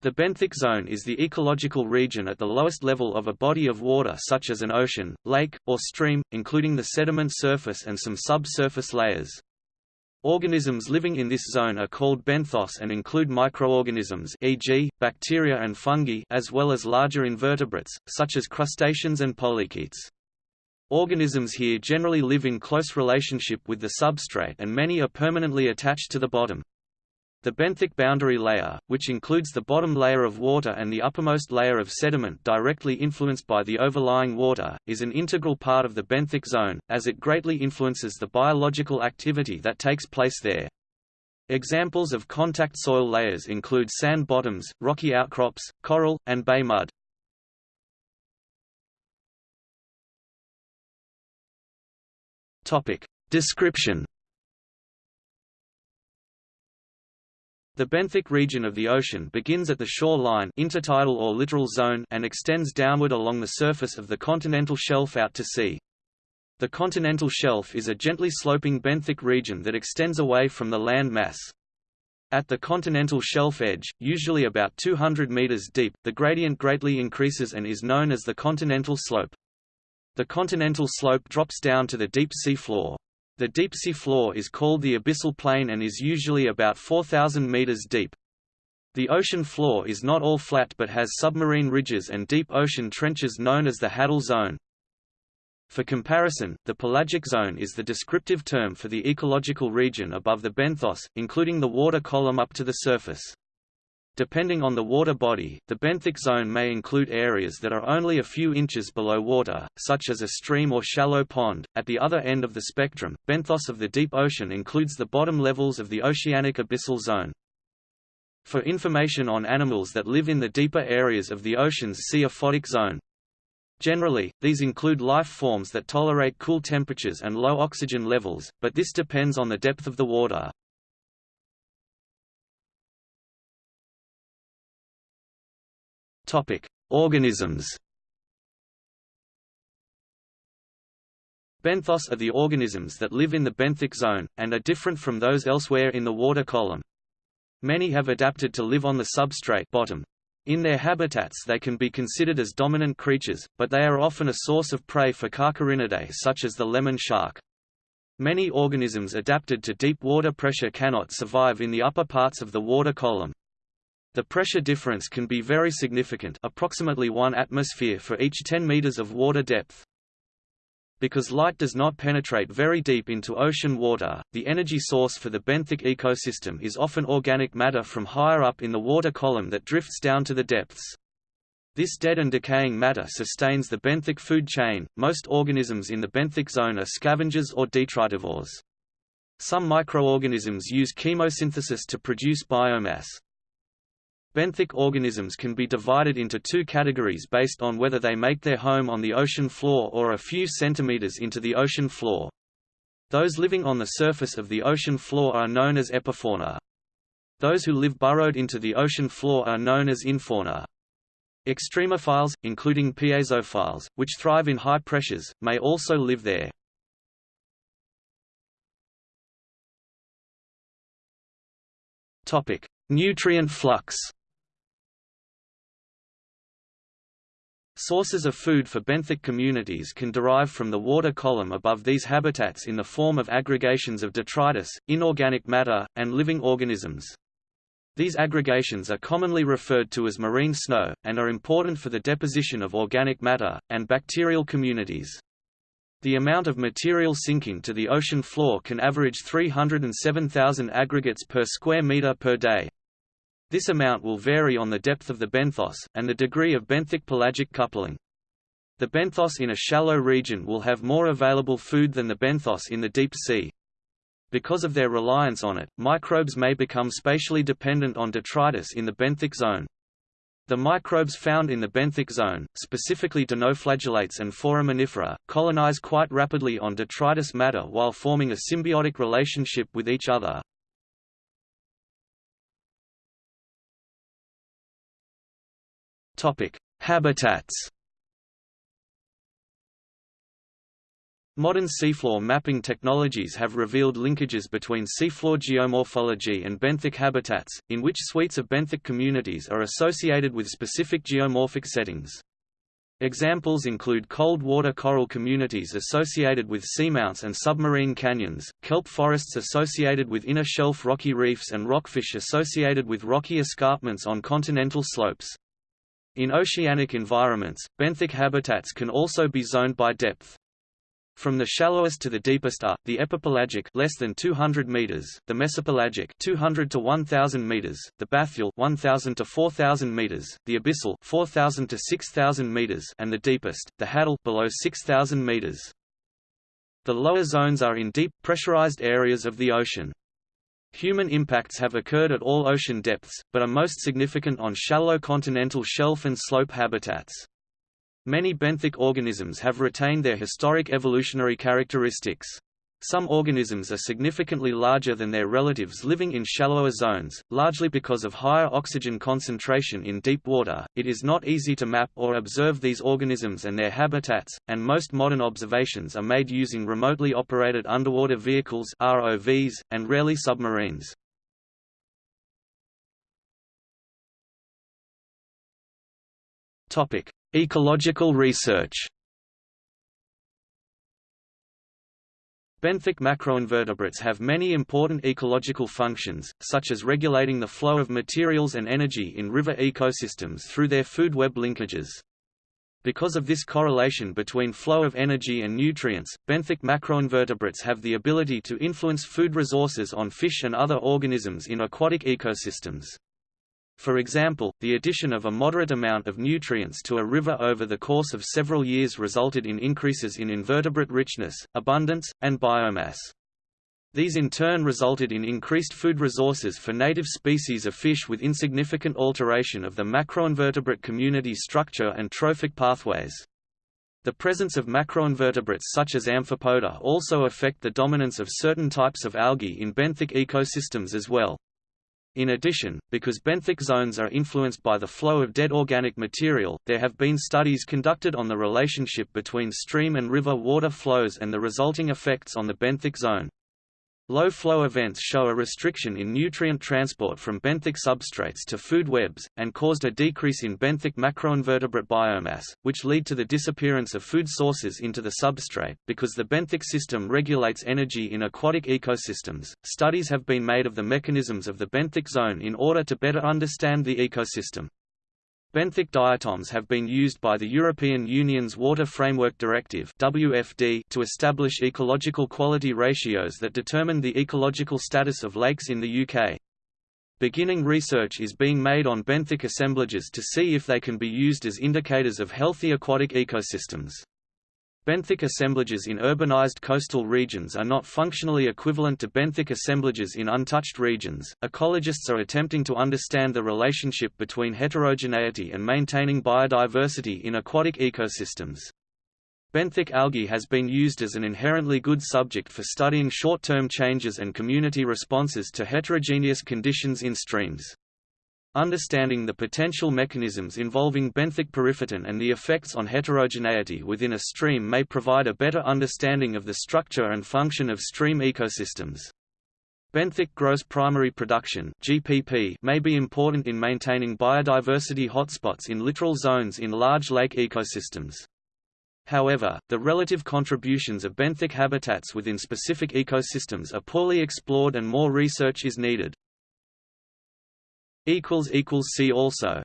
The benthic zone is the ecological region at the lowest level of a body of water such as an ocean, lake, or stream, including the sediment surface and some subsurface layers. Organisms living in this zone are called benthos and include microorganisms e.g., bacteria and fungi as well as larger invertebrates, such as crustaceans and polychaetes. Organisms here generally live in close relationship with the substrate and many are permanently attached to the bottom. The benthic boundary layer, which includes the bottom layer of water and the uppermost layer of sediment directly influenced by the overlying water, is an integral part of the benthic zone, as it greatly influences the biological activity that takes place there. Examples of contact soil layers include sand bottoms, rocky outcrops, coral, and bay mud. Description The benthic region of the ocean begins at the shoreline intertidal or littoral zone and extends downward along the surface of the continental shelf out to sea. The continental shelf is a gently sloping benthic region that extends away from the land mass. At the continental shelf edge, usually about 200 meters deep, the gradient greatly increases and is known as the continental slope. The continental slope drops down to the deep sea floor. The deep-sea floor is called the abyssal plain and is usually about 4,000 meters deep. The ocean floor is not all flat but has submarine ridges and deep ocean trenches known as the Hadal Zone. For comparison, the pelagic zone is the descriptive term for the ecological region above the benthos, including the water column up to the surface. Depending on the water body, the benthic zone may include areas that are only a few inches below water, such as a stream or shallow pond. At the other end of the spectrum, benthos of the deep ocean includes the bottom levels of the oceanic abyssal zone. For information on animals that live in the deeper areas of the oceans see aphotic zone. Generally, these include life forms that tolerate cool temperatures and low oxygen levels, but this depends on the depth of the water. Topic: Organisms. Benthos are the organisms that live in the benthic zone, and are different from those elsewhere in the water column. Many have adapted to live on the substrate bottom. In their habitats they can be considered as dominant creatures, but they are often a source of prey for Carcharhinidae such as the lemon shark. Many organisms adapted to deep water pressure cannot survive in the upper parts of the water column. The pressure difference can be very significant approximately 1 atmosphere for each 10 meters of water depth. Because light does not penetrate very deep into ocean water, the energy source for the benthic ecosystem is often organic matter from higher up in the water column that drifts down to the depths. This dead and decaying matter sustains the benthic food chain. Most organisms in the benthic zone are scavengers or detritivores. Some microorganisms use chemosynthesis to produce biomass. Benthic organisms can be divided into two categories based on whether they make their home on the ocean floor or a few centimeters into the ocean floor. Those living on the surface of the ocean floor are known as epifauna. Those who live burrowed into the ocean floor are known as infauna. Extremophiles, including piezophiles, which thrive in high pressures, may also live there. Nutrient flux Sources of food for benthic communities can derive from the water column above these habitats in the form of aggregations of detritus, inorganic matter, and living organisms. These aggregations are commonly referred to as marine snow, and are important for the deposition of organic matter, and bacterial communities. The amount of material sinking to the ocean floor can average 307,000 aggregates per square meter per day. This amount will vary on the depth of the benthos, and the degree of benthic-pelagic coupling. The benthos in a shallow region will have more available food than the benthos in the deep sea. Because of their reliance on it, microbes may become spatially dependent on detritus in the benthic zone. The microbes found in the benthic zone, specifically dinoflagellates and foraminifera, colonize quite rapidly on detritus matter while forming a symbiotic relationship with each other. Topic: Habitats. Modern seafloor mapping technologies have revealed linkages between seafloor geomorphology and benthic habitats, in which suites of benthic communities are associated with specific geomorphic settings. Examples include cold water coral communities associated with seamounts and submarine canyons, kelp forests associated with inner shelf rocky reefs and rockfish associated with rocky escarpments on continental slopes. In oceanic environments, benthic habitats can also be zoned by depth. From the shallowest to the deepest are the epipelagic less than 200 meters, the mesopelagic 200 to 1000 meters, the bathyal 1000 to 4000 meters, the abyssal 4000 to 6000 meters, and the deepest, the hadal below 6000 meters. The lower zones are in deep pressurized areas of the ocean. Human impacts have occurred at all ocean depths, but are most significant on shallow continental shelf and slope habitats. Many benthic organisms have retained their historic evolutionary characteristics. Some organisms are significantly larger than their relatives living in shallower zones, largely because of higher oxygen concentration in deep water. It is not easy to map or observe these organisms and their habitats, and most modern observations are made using remotely operated underwater vehicles (ROVs) and rarely submarines. Topic: Ecological research Benthic macroinvertebrates have many important ecological functions, such as regulating the flow of materials and energy in river ecosystems through their food web linkages. Because of this correlation between flow of energy and nutrients, benthic macroinvertebrates have the ability to influence food resources on fish and other organisms in aquatic ecosystems. For example, the addition of a moderate amount of nutrients to a river over the course of several years resulted in increases in invertebrate richness, abundance, and biomass. These in turn resulted in increased food resources for native species of fish with insignificant alteration of the macroinvertebrate community structure and trophic pathways. The presence of macroinvertebrates such as Amphipoda also affect the dominance of certain types of algae in benthic ecosystems as well. In addition, because benthic zones are influenced by the flow of dead organic material, there have been studies conducted on the relationship between stream and river water flows and the resulting effects on the benthic zone. Low flow events show a restriction in nutrient transport from benthic substrates to food webs, and caused a decrease in benthic macroinvertebrate biomass, which lead to the disappearance of food sources into the substrate. Because the benthic system regulates energy in aquatic ecosystems, studies have been made of the mechanisms of the benthic zone in order to better understand the ecosystem. Benthic diatoms have been used by the European Union's Water Framework Directive WFD to establish ecological quality ratios that determine the ecological status of lakes in the UK. Beginning research is being made on benthic assemblages to see if they can be used as indicators of healthy aquatic ecosystems. Benthic assemblages in urbanized coastal regions are not functionally equivalent to benthic assemblages in untouched regions. Ecologists are attempting to understand the relationship between heterogeneity and maintaining biodiversity in aquatic ecosystems. Benthic algae has been used as an inherently good subject for studying short-term changes and community responses to heterogeneous conditions in streams. Understanding the potential mechanisms involving benthic periphyton and the effects on heterogeneity within a stream may provide a better understanding of the structure and function of stream ecosystems. Benthic gross primary production (GPP) may be important in maintaining biodiversity hotspots in littoral zones in large lake ecosystems. However, the relative contributions of benthic habitats within specific ecosystems are poorly explored and more research is needed. See also